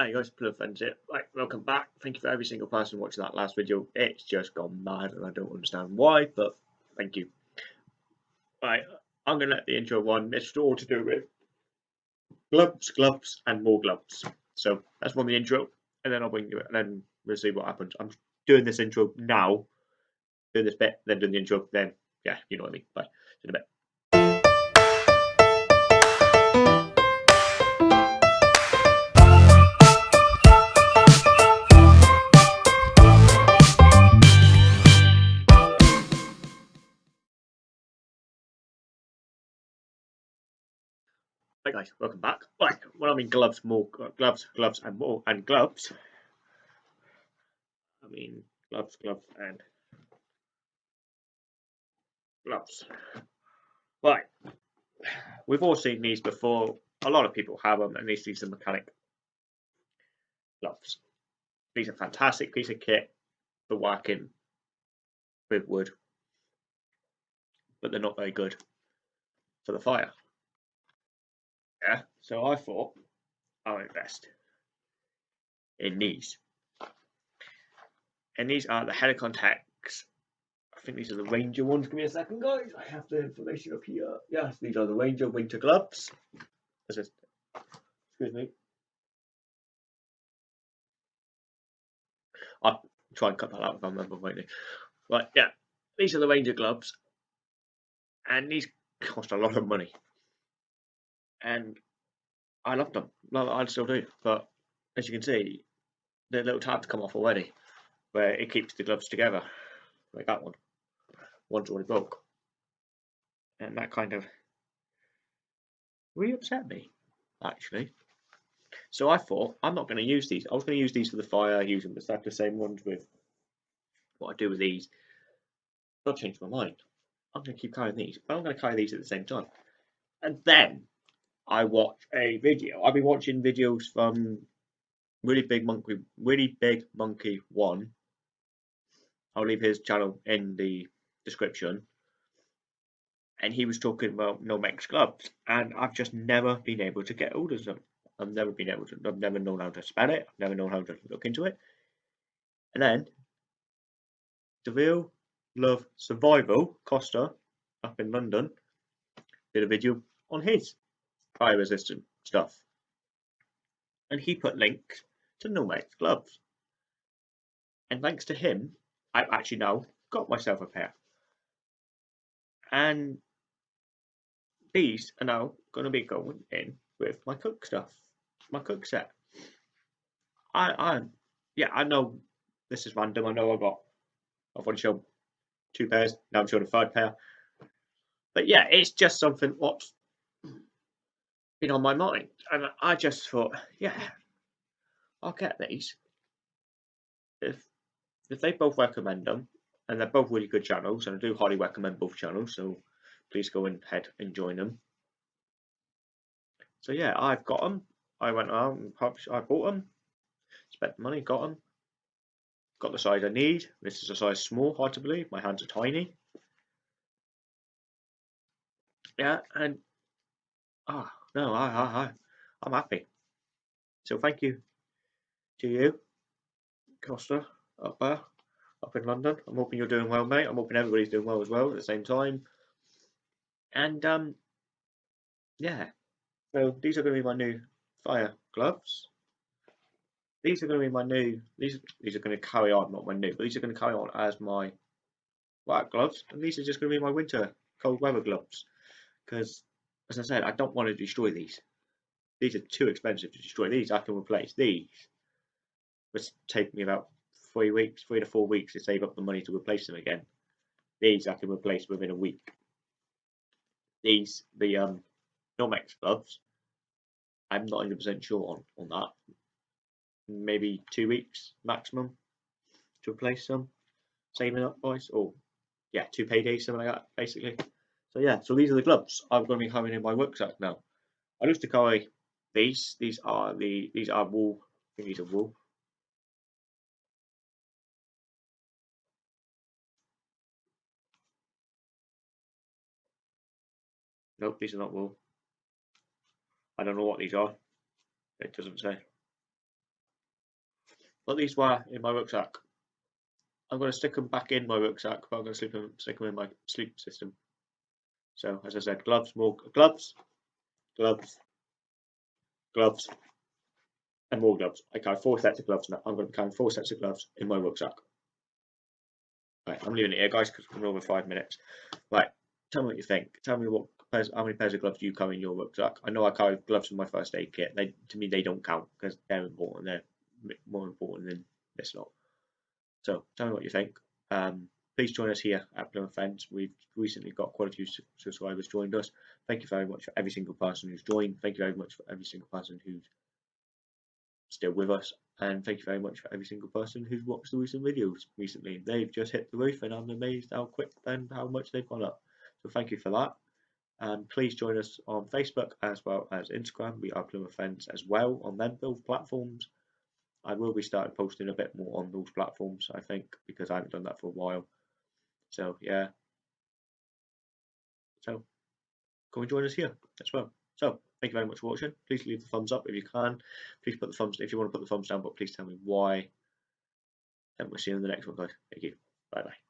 Hi guys, Plum Friends here. Right, welcome back. Thank you for every single person watching that last video. It's just gone mad and I don't understand why, but thank you. Right, I'm going to let the intro run. It's all to do with gloves, gloves, and more gloves. So that's one the intro, and then I'll bring you and then we'll see what happens. I'm doing this intro now, doing this bit, then doing the intro, then, yeah, you know what I mean. Bye. See you in a bit. Hi guys, welcome back. Right, when I mean gloves, more gloves, gloves, and more, and gloves. I mean gloves, gloves, and gloves. Right, we've all seen these before. A lot of people have them, and these these are mechanic gloves. These are fantastic piece of kit for working with wood, but they're not very good for the fire. So I thought I'll invest in these. And these are the Helikon-Tex. I think these are the Ranger ones. Give me a second, guys. I have the information up here. Yes, these are the Ranger winter gloves. Excuse me. I'll try and cut that out if I remember rightly. Right, yeah. These are the Ranger gloves. And these cost a lot of money and I love them. I still do. But as you can see, the little tabs come off already, where it keeps the gloves together, like that one. One's already broke, and that kind of really upset me, actually. So I thought I'm not going to use these. I was going to use these for the fire, use them exactly the same ones with what I do with these. But I've changed my mind. I'm going to keep carrying these, but I'm going to carry these at the same time. And then I watch a video. I've been watching videos from really big monkey, really big monkey one. I'll leave his channel in the description. And he was talking about no Nomex gloves, and I've just never been able to get hold of them. I've never been able to. I've never known how to spell it. I've never known how to look into it. And then the real love survival Costa up in London did a video on his fire resistant stuff. And he put links to Nomex gloves. And thanks to him, I've actually now got myself a pair. And these are now going to be going in with my cook stuff, my cook set. I, I, yeah, I know this is random. I know I've got, I've already shown two pairs. Now I'm showing a third pair. But yeah, it's just something what's been on my mind. And I just thought, yeah, I'll get these. If if they both recommend them, and they're both really good channels, and I do highly recommend both channels, so please go ahead and join them. So yeah, I've got them. I went out and I bought them, spent money, got them, got the size I need. This is a size small, hard to believe. My hands are tiny. Yeah, and ah, no, I, I, I, I'm happy. So thank you to you, Costa, up there, up in London. I'm hoping you're doing well, mate. I'm hoping everybody's doing well as well at the same time. And um, yeah. So these are going to be my new fire gloves. These are going to be my new. These these are going to carry on, not my new, but these are going to carry on as my white gloves, and these are just going to be my winter cold weather gloves because as I said, I don't want to destroy these. These are too expensive to destroy. These I can replace. These which take me about three weeks, three to four weeks to save up the money to replace them again. These I can replace within a week. These, the um, Nomex gloves, I'm not 100% sure on, on that. Maybe two weeks maximum to replace them. Saving up, boys. Or, yeah, two paydays, something like that, basically. Yeah, so these are the gloves I'm going to be having in my rucksack now. I used to carry these. These are the these are wool. I think these are wool. Nope, these are not wool. I don't know what these are. It doesn't say. but these were in my rucksack. I'm going to stick them back in my rucksack, but I'm going to sleep them, stick them in my sleep system. So, as I said, gloves, more gloves, gloves, gloves, and more gloves. I carry four sets of gloves now. I'm going to be carrying four sets of gloves in my rucksack. Right, I'm leaving it here, guys, because we're over five minutes. Right, tell me what you think. Tell me what pairs, how many pairs of gloves do you carry in your rucksack? I know I carry gloves in my first aid kit. They, to me, they don't count because they're important. They're more important than this lot. So tell me what you think. Um, please join us here at Plymouth Fence. We've recently got quite a few subscribers joined us. Thank you very much for every single person who's joined. Thank you very much for every single person who's still with us. And thank you very much for every single person who's watched the recent videos recently. They've just hit the roof and I'm amazed how quick and how much they've gone up. So thank you for that. And please join us on Facebook as well as Instagram. We are Plymouth Fence as well on them both platforms. I will be starting posting a bit more on those platforms, I think, because I haven't done that for a while. So yeah. So come and join us here as well. So thank you very much for watching. Please leave the thumbs up if you can. Please put the thumbs if you want to put the thumbs down, but please tell me why. And we'll see you in the next one, guys. Thank you. Bye bye.